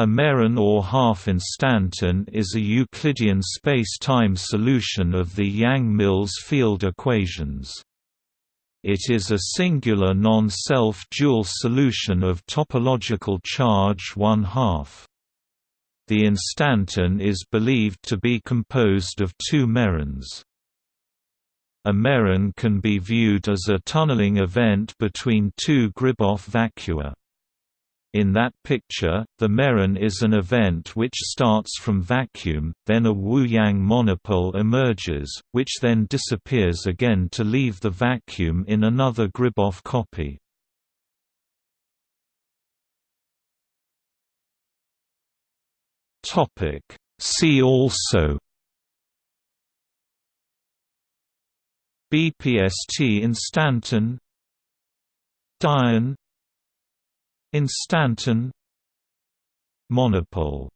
A meron or half-instanton is a Euclidean space-time solution of the Yang-Mills field equations. It is a singular non-self dual solution of topological charge 1 half. The instanton is believed to be composed of two merons. A meron can be viewed as a tunneling event between two Gribov vacua. In that picture, the meron is an event which starts from vacuum, then a Wu-Yang monopole emerges, which then disappears again to leave the vacuum in another Gribov copy. See also BPST instanton Dyon Instanton Monopole